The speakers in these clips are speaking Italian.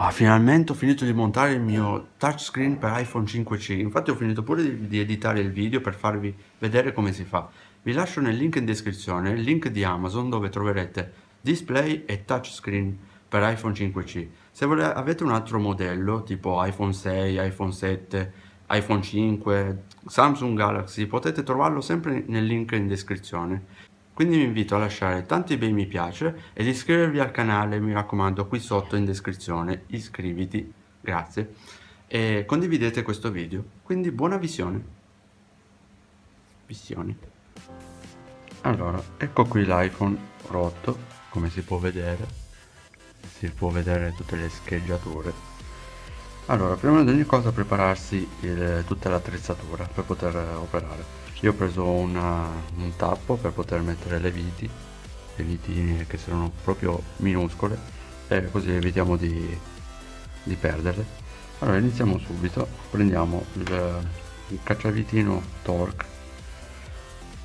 Ah, finalmente ho finito di montare il mio touchscreen per iPhone 5C, infatti ho finito pure di, di, editare il video per farvi vedere come si fa. Vi lascio nel link in descrizione il link di Amazon dove troverete display e touchscreen per iPhone 5C. Se avete un altro modello tipo iPhone 6, iPhone 7, iPhone 5, Samsung Galaxy, potete trovarlo sempre nel link in descrizione. Quindi vi invito a lasciare tanti bei mi piace ed iscrivervi al canale, mi raccomando, qui sotto in descrizione, iscriviti, grazie, e condividete questo video. Quindi buona visione. Visioni. Allora, ecco qui l'iPhone rotto, come si può vedere, si può vedere tutte le scheggiature. Allora, prima di ogni cosa prepararsi il, tutta l'attrezzatura per poter operare io ho preso una, un tappo per poter mettere le viti le vitine che sono proprio minuscole e così evitiamo di, di perderle. Allora iniziamo subito. Prendiamo il, il cacciavitino torque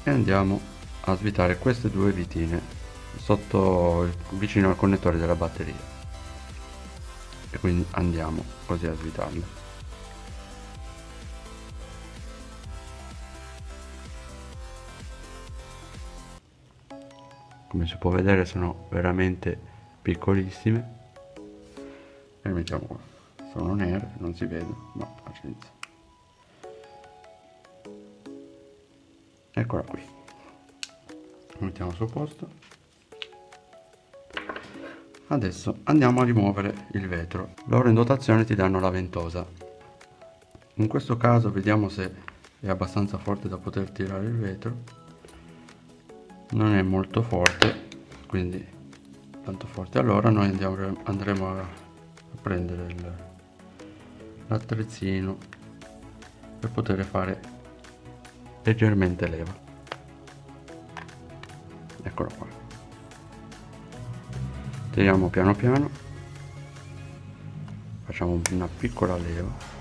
e andiamo a svitare queste due vitine sotto vicino al connettore della batteria. E quindi andiamo così a svitarle come si può vedere sono veramente piccolissime. E mettiamo qua. Sono nere non si vede ma pazienza. Eccola qui. Mettiamo sul posto. Adesso andiamo a rimuovere il vetro. Loro in dotazione ti danno la ventosa. In questo caso vediamo se è abbastanza forte da poter tirare il vetro non è molto forte quindi tanto forte allora noi andiamo, andremo a, prendere l'attrezzino per poter fare leggermente leva. Eccolo qua. Tiriamo piano piano. Facciamo una piccola leva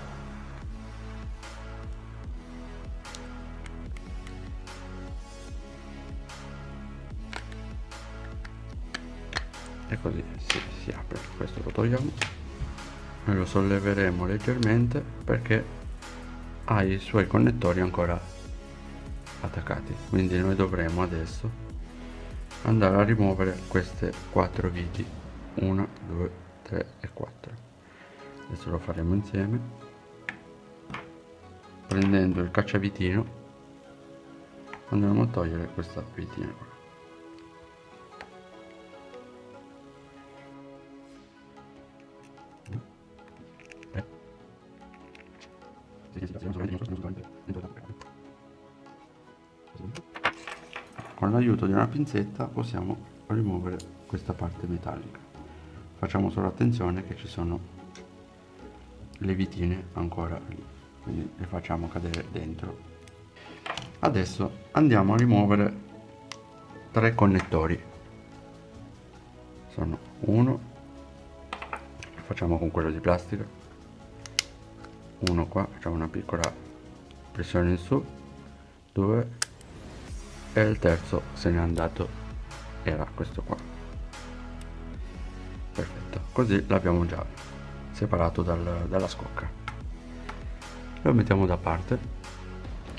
e così si, si apre. Questo lo togliamo. E lo solleveremo leggermente perché ha i suoi connettori ancora attaccati. Quindi noi dovremo adesso andare a rimuovere queste quattro viti 1 2 3 e 4 adesso lo faremo insieme. Prendendo il cacciavitino andremo a togliere questa vitina qua con l'aiuto di una pinzetta possiamo rimuovere questa parte metallica. Facciamo solo attenzione che ci sono le vitine ancora lì quindi le facciamo cadere dentro. Adesso andiamo a rimuovere tre connettori. Sono uno facciamo con quello di plastica uno qua facciamo una piccola pressione in su due e il terzo se n'è andato. Era questo qua. Perfetto. Così l'abbiamo già separato dal, dalla scocca. Lo mettiamo da parte.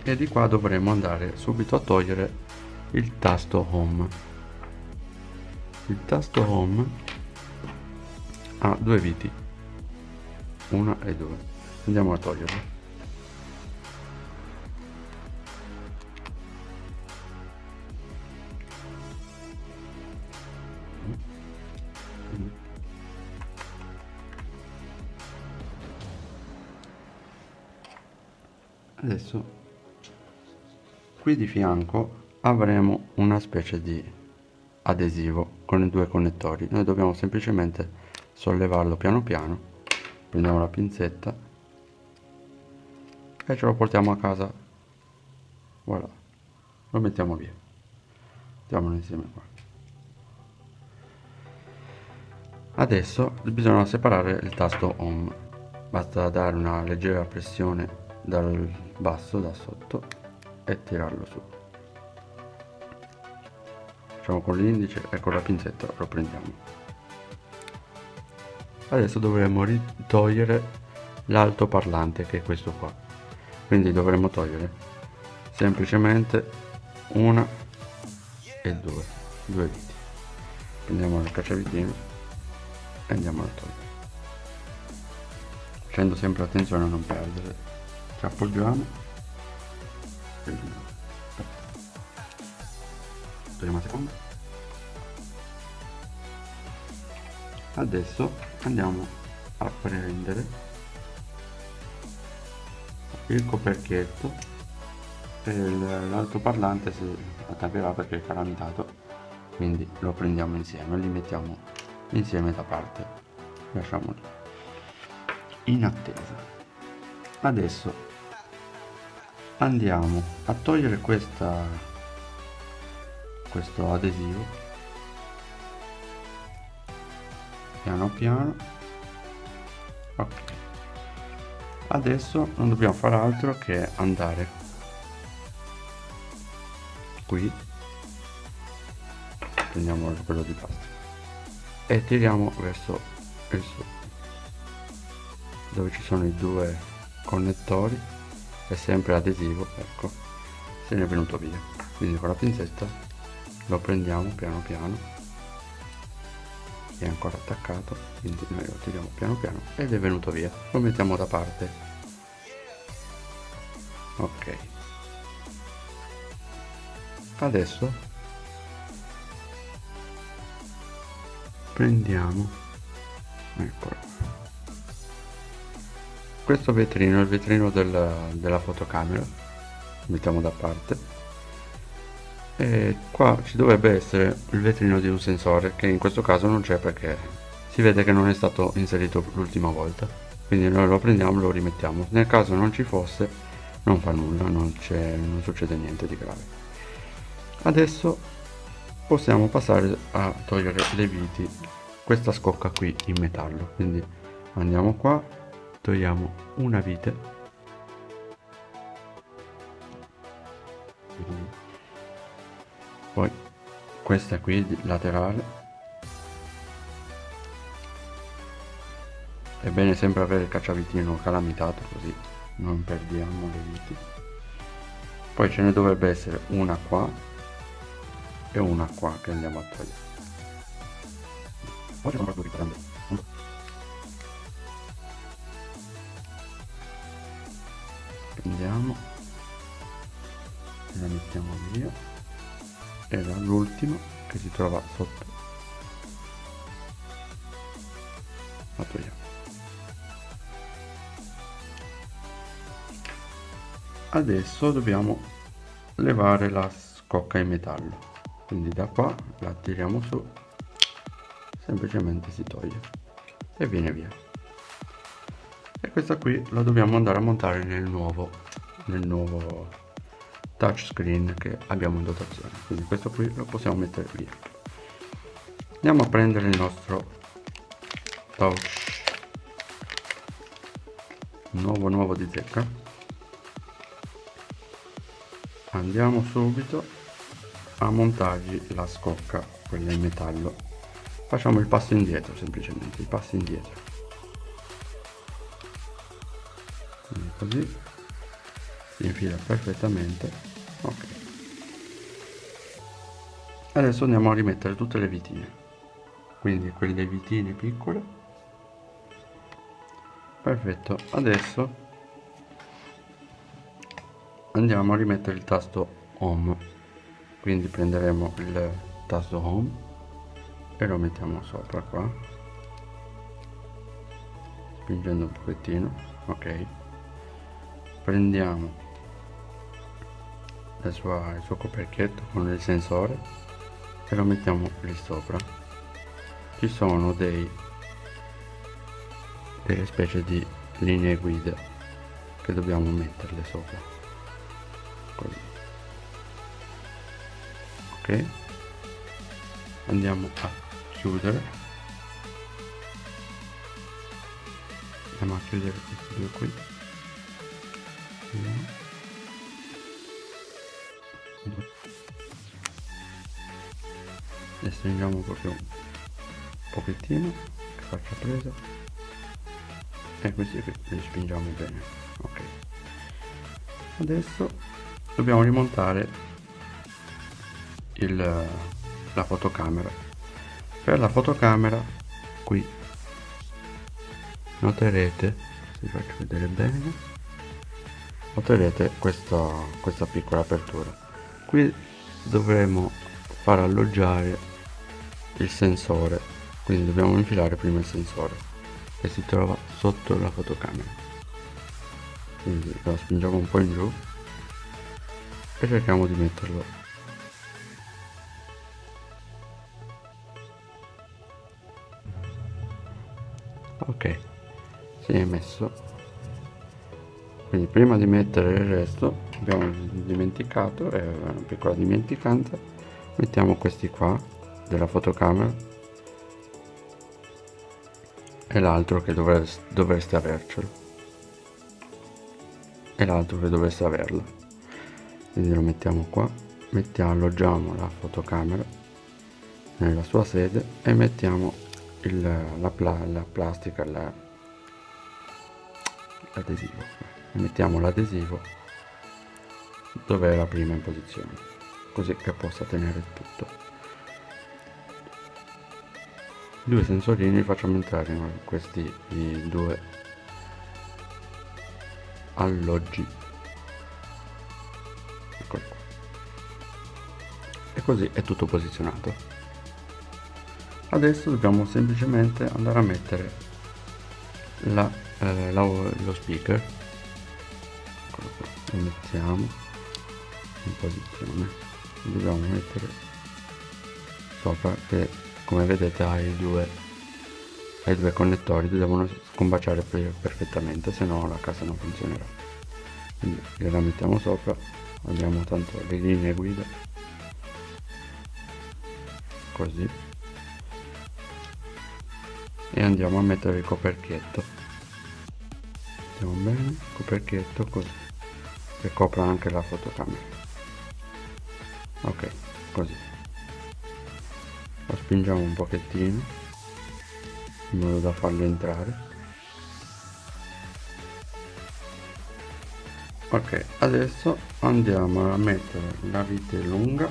E di qua dovremo andare subito a togliere il tasto home. Il tasto home ha due viti. Una e due andiamo a toglierlo. Adesso qui di fianco avremo una specie di adesivo con i due connettori. Noi dobbiamo semplicemente sollevarlo piano piano prendiamo la pinzetta e ce lo portiamo a casa. Voilà. Lo mettiamo via. Mettiamolo insieme qua. Adesso bisogna separare il tasto home. Basta dare una leggera pressione dal basso da sotto e tirarlo su. Facciamo con l'indice e con la pinzetta lo prendiamo. Adesso dovremmo togliere l'altoparlante che è questo qua quindi dovremmo togliere semplicemente una e due. Due viti. Prendiamo il cacciavitino e andiamo a togliere. Facendo sempre attenzione a non perdere. Ci appoggiamo la seconda. Adesso andiamo a prendere il coperchietto e l'altoparlante si attaccherà perché è calamitato quindi lo prendiamo insieme li mettiamo insieme da parte lasciamolo in attesa. Adesso andiamo a togliere questa questo adesivo piano piano ok adesso non dobbiamo fare altro che andare. Qui. Prendiamo quello di plastica e tiriamo verso il su dove ci sono i due connettori. È sempre adesivo ecco. Se ne è venuto via. Quindi con la pinzetta lo prendiamo piano piano. È ancora attaccato quindi noi lo tiriamo piano piano ed è venuto via. Lo mettiamo da parte ok. Adesso prendiamo eccolo. Questo vetrino è il vetrino della, della fotocamera mettiamo da parte. E qua ci dovrebbe essere il vetrino di un sensore che in questo caso non c'è perché si vede che non è stato inserito l'ultima volta. Quindi noi lo prendiamo e lo rimettiamo. Nel caso non ci fosse non fa nulla non, non succede niente di grave. Adesso possiamo passare a togliere le viti questa scocca qui in metallo. Quindi andiamo qua togliamo una vite. Poi questa qui laterale. È bene sempre avere il cacciavitino calamitato così non perdiamo le viti. Poi ce ne dovrebbe essere una qua e una qua che andiamo a togliere. Poi ci sono due grandi prendiamo e la mettiamo via. Era l'ultima che si trova sotto. La togliamo adesso dobbiamo levare la scocca in metallo. Quindi da qua la tiriamo su. Semplicemente si toglie e viene via. E questa qui la dobbiamo andare a montare nel nuovo nel nuovo touchscreen che abbiamo in dotazione. Quindi questo qui lo possiamo mettere via. Andiamo a prendere il nostro touch. Nuovo nuovo di zecca andiamo subito a montargli la scocca quella in metallo. Facciamo il passo indietro semplicemente il passo indietro. Così. Si infila perfettamente. Ok. Adesso andiamo a rimettere tutte le vitine. Quindi quelle vitine piccole perfetto. Adesso andiamo a rimettere il tasto home. Quindi prenderemo il tasto home e lo mettiamo sopra qua. Spingendo un pochettino ok. Prendiamo sua, il suo coperchietto con il sensore e lo mettiamo lì sopra. Ci sono dei delle specie di linee guida che dobbiamo metterle sopra così ok? Andiamo a chiudere. Andiamo a chiudere questi due qui. E stringiamo proprio un pochettino che faccia presa e questi li spingiamo bene ok. Adesso dobbiamo rimontare il, la fotocamera. Per la fotocamera qui. Noterete vi faccio vedere bene. Noterete questa, questa piccola apertura. Qui dovremo far alloggiare il sensore. Quindi dobbiamo infilare prima il sensore che si trova sotto la fotocamera. Quindi lo spingiamo un po' in giù e cerchiamo di metterlo. Ok si è messo. Quindi prima di mettere il resto abbiamo dimenticato è una piccola dimenticanza mettiamo questi qua della fotocamera. E l'altro che dovreste, dovreste avercelo. E l'altro che dovreste averla quindi lo mettiamo qua mettiamo alloggiamo la fotocamera nella sua sede e mettiamo il, la, pla, la plastica la, l'adesivo. Mettiamo l'adesivo dove è la prima in posizione così che possa tenere tutto. Due sensorini facciamo entrare in questi due alloggi e così è tutto posizionato. Adesso dobbiamo semplicemente andare a mettere la eh, la, lo speaker. Lo mettiamo in posizione. Dobbiamo mettere sopra che come vedete ha i due, ha i due connettori devono scombaciare perfettamente se no la casa non funzionerà. Quindi gliela mettiamo sopra abbiamo tanto le linee guida così. E andiamo a mettere il coperchietto. Mettiamo bene coperchietto così che copra anche la fotocamera. Ok così. Lo spingiamo un pochettino in modo da farlo entrare. Ok adesso andiamo a mettere la vite lunga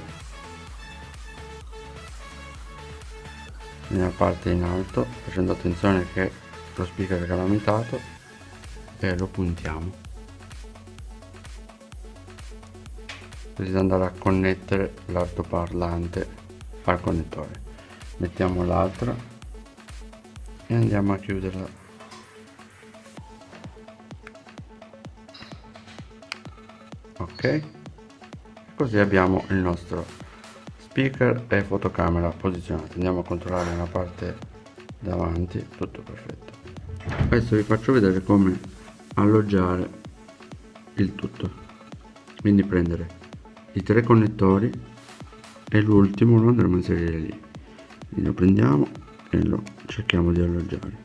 nella parte in alto facendo attenzione che lo speaker è calamitato e lo puntiamo. Così da andare a connettere l'altoparlante al connettore. Mettiamo l'altra e andiamo a chiuderla. Ok? Così abbiamo il nostro speaker e fotocamera posizionati andiamo a controllare la parte davanti tutto perfetto. Adesso vi faccio vedere come alloggiare il tutto. Quindi prendere i tre connettori e l'ultimo lo andremo a inserire lì. Quindi lo prendiamo e lo cerchiamo di alloggiare.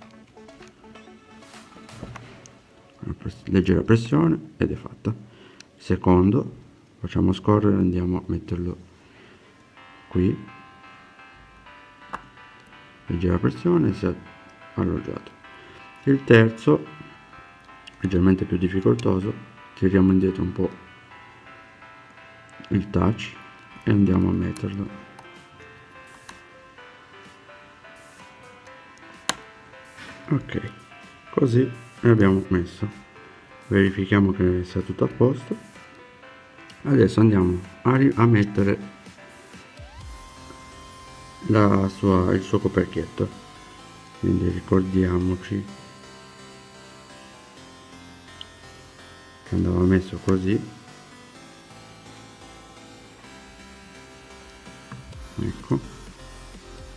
Leggera pressione ed è fatta. Secondo facciamo scorrere andiamo a metterlo qui. Leggera pressione si è alloggiato il terzo leggermente più difficoltoso tiriamo indietro un po' il touch e andiamo a metterlo. Ok così l'abbiamo messo. Verifichiamo che sia tutto a posto. Adesso andiamo a, a mettere sua, il suo coperchietto quindi ricordiamoci che andava messo così ecco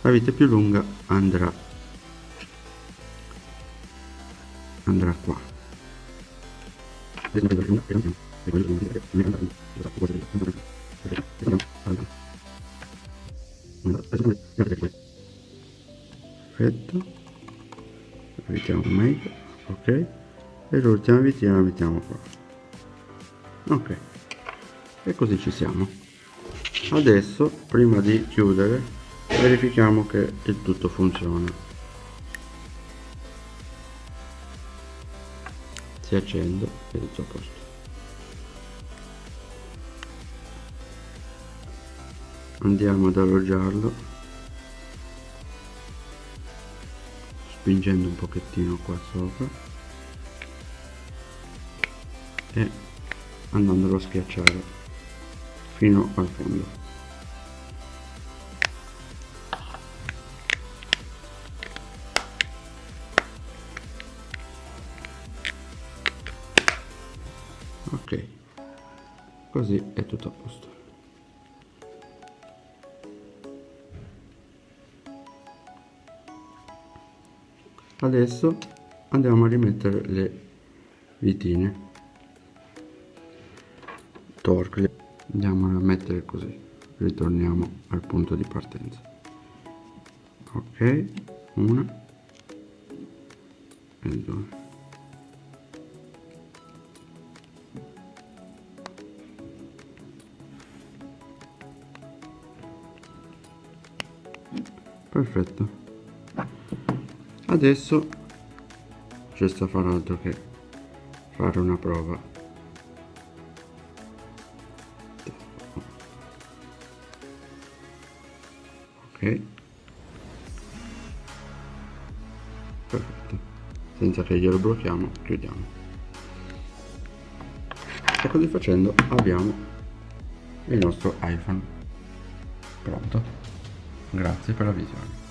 la vite più lunga andrà andrà qua perfetto. Mettiamo meglio ok. E l'ultima vitina la mettiamo qua. Ok. E così ci siamo. Adesso prima di chiudere verifichiamo che il tutto funziona. Si accende ed è tutto a posto andiamo ad alloggiarlo. Spingendo un pochettino qua sopra. E andandolo a schiacciare fino al fondo. Ok. Così è tutto a posto adesso andiamo a rimettere le vitine. Torque andiamo a mettere così. Ritorniamo al punto di partenza. Ok una e due. Perfetto adesso ci sta fare altro che fare una prova. Ok. Perfetto. Senza che glielo blocchiamo chiudiamo. E così facendo abbiamo il nostro iPhone. Pronto? Grazie per la visione.